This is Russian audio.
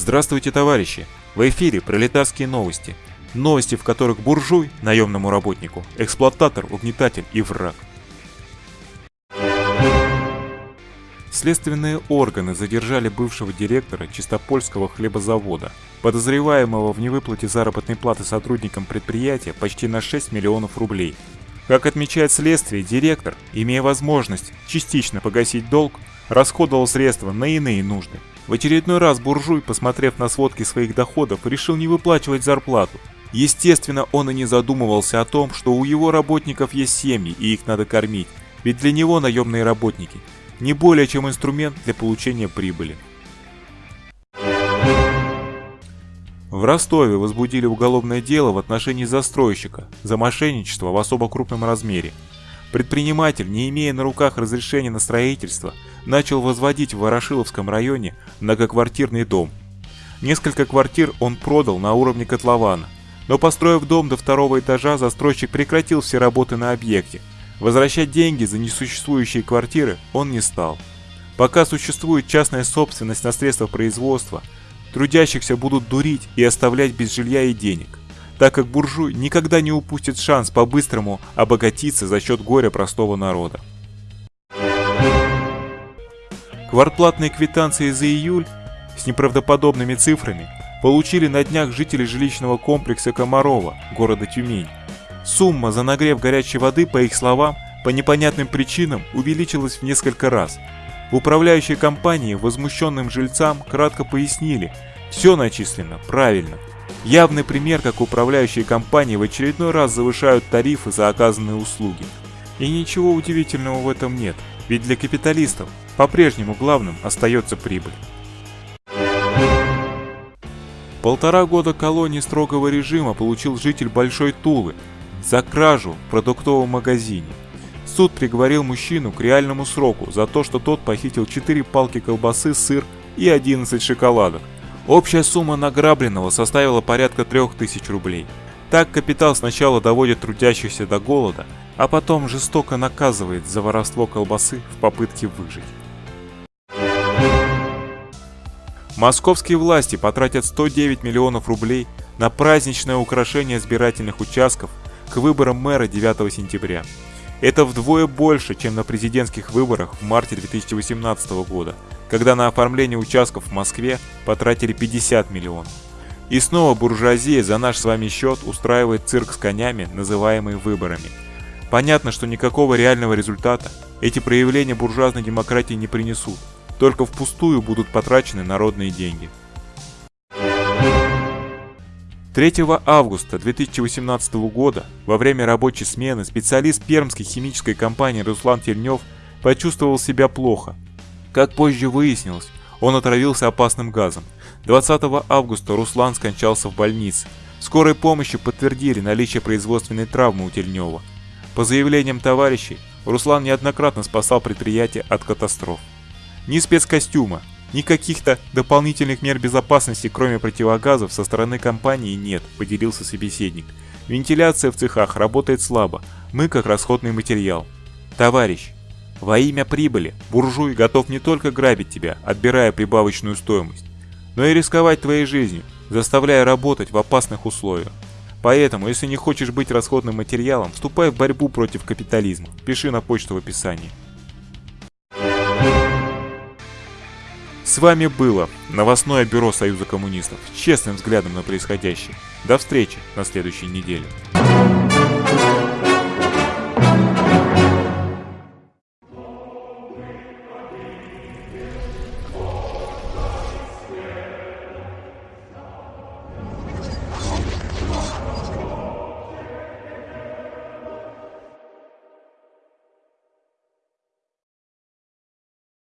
Здравствуйте, товарищи! В эфире пролетарские новости. Новости, в которых буржуй, наемному работнику, эксплуататор, угнетатель и враг. Следственные органы задержали бывшего директора Чистопольского хлебозавода, подозреваемого в невыплате заработной платы сотрудникам предприятия почти на 6 миллионов рублей. Как отмечает следствие, директор, имея возможность частично погасить долг, расходовал средства на иные нужды. В очередной раз буржуй, посмотрев на сводки своих доходов, решил не выплачивать зарплату. Естественно, он и не задумывался о том, что у его работников есть семьи и их надо кормить, ведь для него наемные работники не более чем инструмент для получения прибыли. В Ростове возбудили уголовное дело в отношении застройщика за мошенничество в особо крупном размере. Предприниматель, не имея на руках разрешения на строительство, начал возводить в Ворошиловском районе многоквартирный дом. Несколько квартир он продал на уровне котлована, но построив дом до второго этажа, застройщик прекратил все работы на объекте. Возвращать деньги за несуществующие квартиры он не стал. Пока существует частная собственность на средства производства, трудящихся будут дурить и оставлять без жилья и денег так как буржуй никогда не упустит шанс по-быстрому обогатиться за счет горя простого народа. Квартплатные квитанции за июль с неправдоподобными цифрами получили на днях жители жилищного комплекса Комарова, города Тюмень. Сумма за нагрев горячей воды, по их словам, по непонятным причинам увеличилась в несколько раз. В управляющей компании возмущенным жильцам кратко пояснили, все начислено правильно, Явный пример, как управляющие компании в очередной раз завышают тарифы за оказанные услуги. И ничего удивительного в этом нет, ведь для капиталистов по-прежнему главным остается прибыль. Полтора года колонии строгого режима получил житель Большой Тулы за кражу в продуктовом магазине. Суд приговорил мужчину к реальному сроку за то, что тот похитил 4 палки колбасы, сыр и 11 шоколадок, Общая сумма награбленного составила порядка 3000 рублей. Так капитал сначала доводит трудящихся до голода, а потом жестоко наказывает за воровство колбасы в попытке выжить. Московские власти потратят 109 миллионов рублей на праздничное украшение избирательных участков к выборам мэра 9 сентября. Это вдвое больше, чем на президентских выборах в марте 2018 года, когда на оформление участков в Москве потратили 50 миллионов. И снова буржуазия за наш с вами счет устраивает цирк с конями, называемый выборами. Понятно, что никакого реального результата эти проявления буржуазной демократии не принесут, только впустую будут потрачены народные деньги. 3 августа 2018 года во время рабочей смены специалист пермской химической компании Руслан Тельнев почувствовал себя плохо. Как позже выяснилось, он отравился опасным газом. 20 августа Руслан скончался в больнице. Скорой помощи подтвердили наличие производственной травмы у Тельнева. По заявлениям товарищей, Руслан неоднократно спасал предприятие от катастроф. Ни спецкостюма, ни каких-то дополнительных мер безопасности, кроме противогазов, со стороны компании нет, поделился собеседник. Вентиляция в цехах работает слабо, мы как расходный материал. Товарищ, во имя прибыли буржуй готов не только грабить тебя, отбирая прибавочную стоимость, но и рисковать твоей жизнью, заставляя работать в опасных условиях. Поэтому, если не хочешь быть расходным материалом, вступай в борьбу против капитализма. Пиши на почту в описании. С вами было новостное бюро Союза коммунистов с честным взглядом на происходящее. До встречи на следующей неделе.